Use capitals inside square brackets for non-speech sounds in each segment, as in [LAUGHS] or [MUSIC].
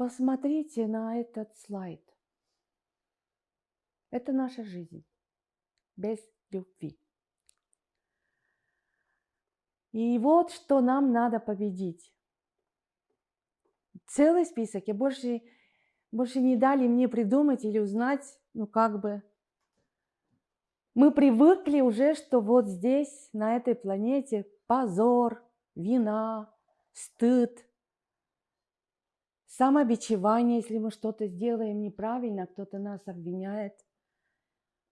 посмотрите на этот слайд. Это наша жизнь без любви. И вот что нам надо победить. Целый список. И больше, больше не дали мне придумать или узнать, ну как бы. Мы привыкли уже, что вот здесь, на этой планете, позор, вина, стыд, самобичевание, если мы что-то сделаем неправильно, кто-то нас обвиняет,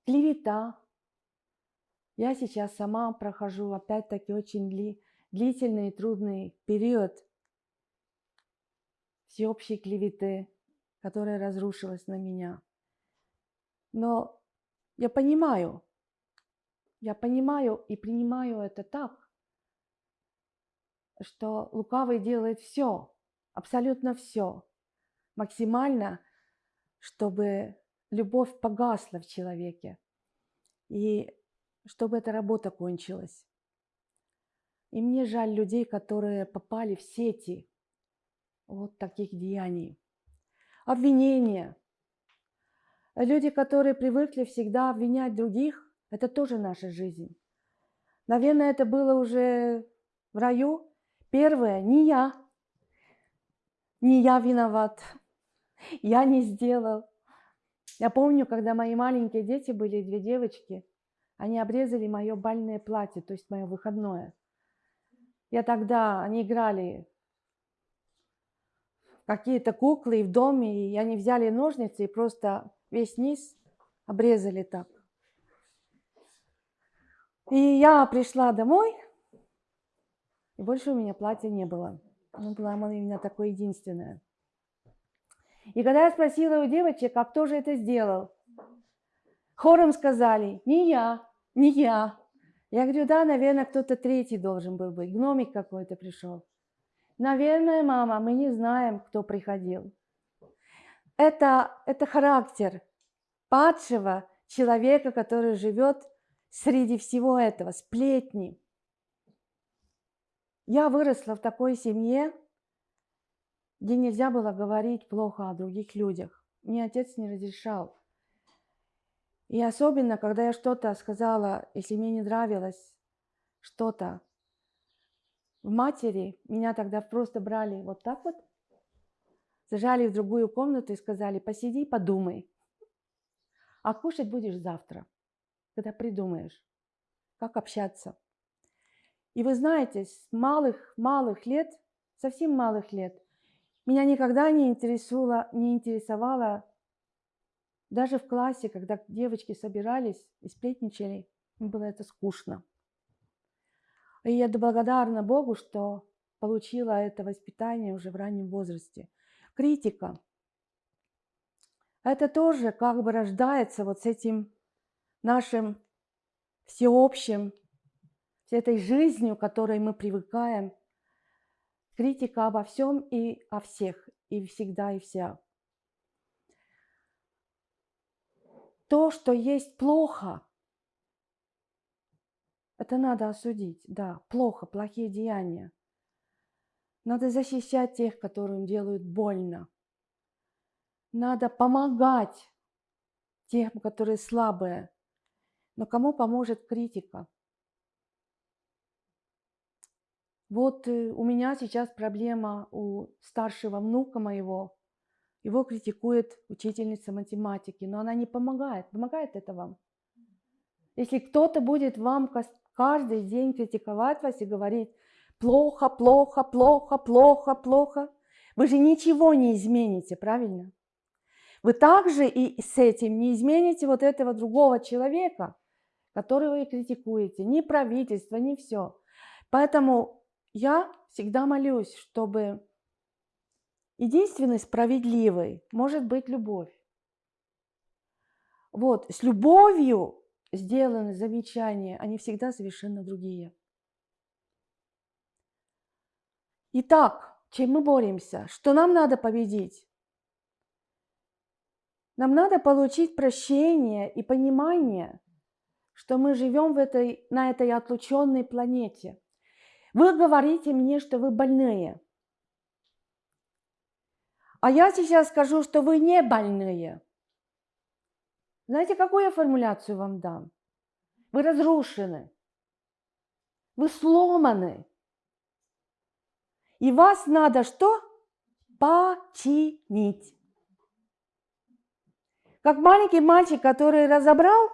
клевета, я сейчас сама прохожу опять-таки очень дли, длительный и трудный период всеобщей клеветы, которая разрушилась на меня. Но я понимаю, я понимаю и принимаю это так, что лукавый делает все, абсолютно все, максимально, чтобы любовь погасла в человеке. И чтобы эта работа кончилась. И мне жаль людей, которые попали в сети вот таких деяний. Обвинения. Люди, которые привыкли всегда обвинять других, это тоже наша жизнь. Наверное, это было уже в раю. Первое, не я. Не я виноват. Я не сделал. Я помню, когда мои маленькие дети были, две девочки – они обрезали мое бальное платье, то есть мое выходное. Я тогда, они играли какие-то куклы в доме, и они взяли ножницы и просто весь низ обрезали так. И я пришла домой, и больше у меня платья не было. Оно было именно такое единственное. И когда я спросила у девочек, а кто же это сделал, хором сказали, не я, не я. Я говорю, да, наверное, кто-то третий должен был быть. Гномик какой-то пришел. Наверное, мама, мы не знаем, кто приходил. Это, это характер падшего человека, который живет среди всего этого, сплетни. Я выросла в такой семье, где нельзя было говорить плохо о других людях. Мне отец не разрешал. И особенно, когда я что-то сказала, если мне не нравилось что-то в матери, меня тогда просто брали вот так вот, зажали в другую комнату и сказали, посиди, подумай. А кушать будешь завтра, когда придумаешь, как общаться. И вы знаете, с малых-малых лет, совсем малых лет, меня никогда не интересовало, не интересовало даже в классе, когда девочки собирались и сплетничали, им было это скучно. И я благодарна Богу, что получила это воспитание уже в раннем возрасте. Критика. Это тоже как бы рождается вот с этим нашим всеобщим, с этой жизнью, которой мы привыкаем. Критика обо всем и о всех, и всегда и вся. то, что есть плохо, это надо осудить. Да, плохо, плохие деяния. Надо защищать тех, которым делают больно. Надо помогать тем, которые слабые. Но кому поможет критика? Вот э, у меня сейчас проблема у старшего внука моего. Его критикует учительница математики, но она не помогает. Помогает это вам? Если кто-то будет вам каждый день критиковать вас и говорить плохо, плохо, плохо, плохо, плохо, вы же ничего не измените, правильно? Вы также и с этим не измените вот этого другого человека, которого вы критикуете, ни правительство, ни все. Поэтому я всегда молюсь, чтобы Единственной справедливой может быть любовь. Вот, с любовью сделаны замечания, они всегда совершенно другие. Итак, чем мы боремся? Что нам надо победить? Нам надо получить прощение и понимание, что мы живем в этой, на этой отлученной планете. Вы говорите мне, что вы больные – А я сейчас скажу, что вы не больные. Знаете, какую я формуляцию вам дам? Вы разрушены. Вы сломаны. И вас надо что? Починить. Как маленький мальчик, который разобрал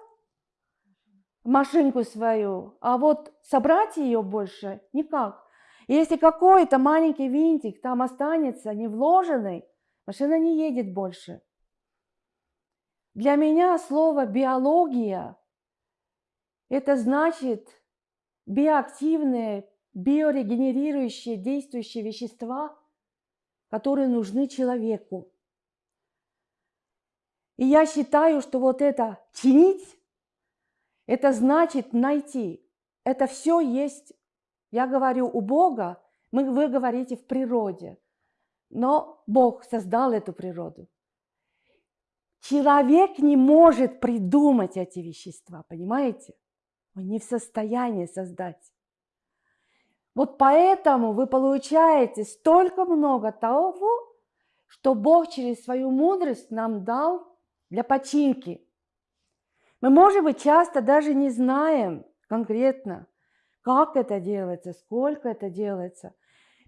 машинку свою, а вот собрать ее больше никак. И если какой-то маленький винтик там останется не вложенный, машина не едет больше. Для меня слово биология – это значит биоактивные, биорегенерирующие, действующие вещества, которые нужны человеку. И я считаю, что вот это чинить, это значит найти. Это все есть, я говорю, у Бога, мы, вы говорите в природе. Но Бог создал эту природу. Человек не может придумать эти вещества, понимаете? Он не в состоянии создать. Вот поэтому вы получаете столько много того, что Бог через свою мудрость нам дал для починки. Мы, может быть, часто даже не знаем конкретно, как это делается, сколько это делается.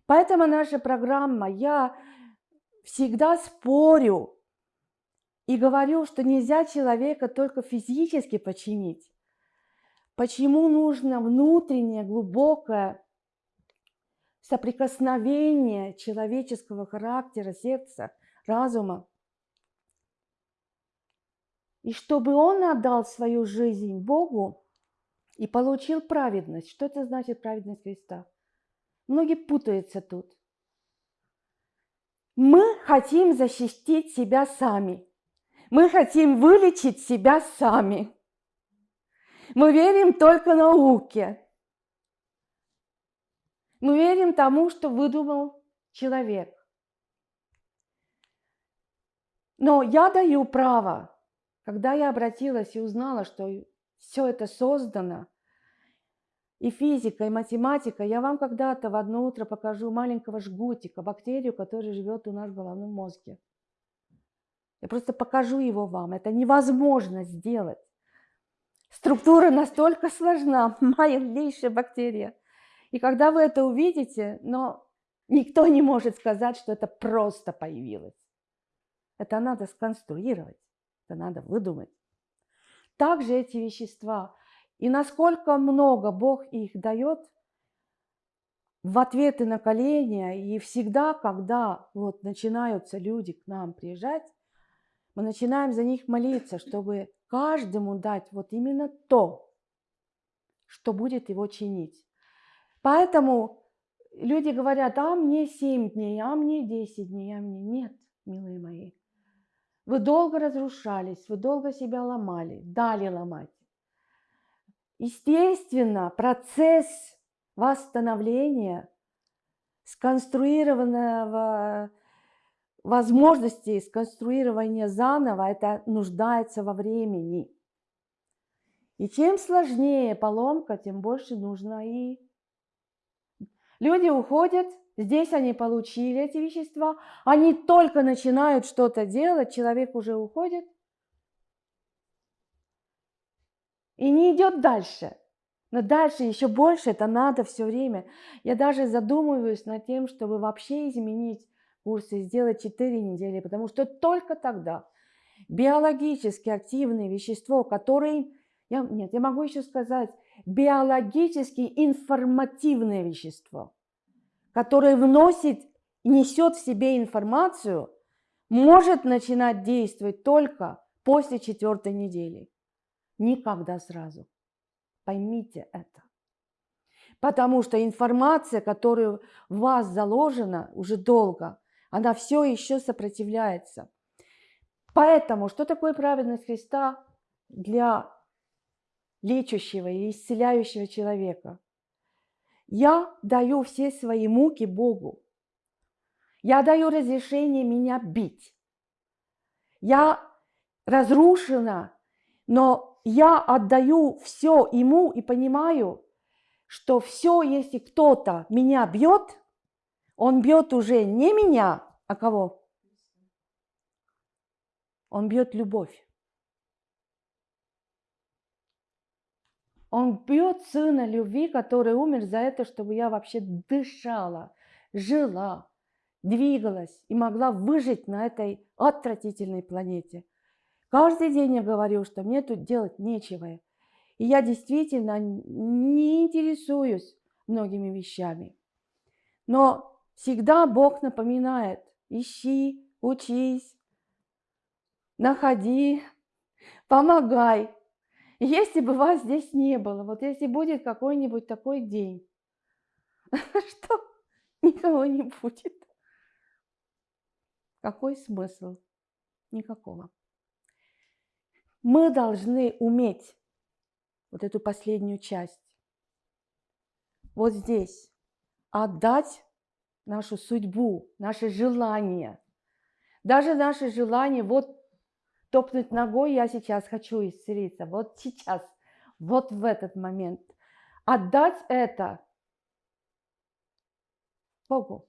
Поэтому наша программа, я всегда спорю и говорю, что нельзя человека только физически починить. Почему нужно внутреннее, глубокое соприкосновение человеческого характера, сердца, разума и чтобы он отдал свою жизнь Богу и получил праведность. Что это значит праведность Христа? Многие путаются тут. Мы хотим защитить себя сами. Мы хотим вылечить себя сами. Мы верим только науке. Мы верим тому, что выдумал человек. Но я даю право когда я обратилась и узнала, что все это создано, и физика, и математика, я вам когда-то в одно утро покажу маленького жгутика, бактерию, которая живет у нас в головном мозге. Я просто покажу его вам. Это невозможно сделать. Структура настолько сложна, [LAUGHS] малейшая бактерия. И когда вы это увидите, но никто не может сказать, что это просто появилось. Это надо сконструировать. Это надо выдумать. Также эти вещества. И насколько много Бог их дает в ответы на коления. И всегда, когда вот начинаются люди к нам приезжать, мы начинаем за них молиться, чтобы каждому дать вот именно то, что будет его чинить. Поэтому люди говорят, а мне 7 дней, а мне 10 дней, а мне нет, милые мои. Вы долго разрушались, вы долго себя ломали, дали ломать. Естественно, процесс восстановления, сконструированного возможности сконструирования заново, это нуждается во времени. И чем сложнее поломка, тем больше нужно и... Люди уходят, Здесь они получили эти вещества, они только начинают что-то делать, человек уже уходит и не идет дальше. Но дальше еще больше это надо все время. Я даже задумываюсь над тем, чтобы вообще изменить курсы, сделать 4 недели, потому что только тогда биологически активное вещество, которое, я, нет, я могу еще сказать, биологически информативное вещество – который вносит, несет в себе информацию, может начинать действовать только после четвертой недели. Никогда сразу. Поймите это. Потому что информация, которая в вас заложена уже долго, она все еще сопротивляется. Поэтому, что такое праведность Христа для лечащего и исцеляющего человека? Я даю все свои муки Богу. Я даю разрешение меня бить. Я разрушена, но я отдаю все ему и понимаю, что все, если кто-то меня бьет, он бьет уже не меня, а кого? Он бьет любовь. Он бьет сына любви, который умер за это, чтобы я вообще дышала, жила, двигалась и могла выжить на этой отвратительной планете. Каждый день я говорю, что мне тут делать нечего. И я действительно не интересуюсь многими вещами. Но всегда Бог напоминает, ищи, учись, находи, помогай. [LAUGHS] Если бы вас здесь не было, вот если будет какой-нибудь такой день, [LAUGHS] что никого не будет. Какой смысл? Никакого. Мы должны уметь вот эту последнюю часть, вот здесь, отдать нашу судьбу, наше желание. Даже наше желание, вот топнуть ногой, я сейчас хочу исцелиться, вот сейчас, вот в этот момент. Отдать это Богу.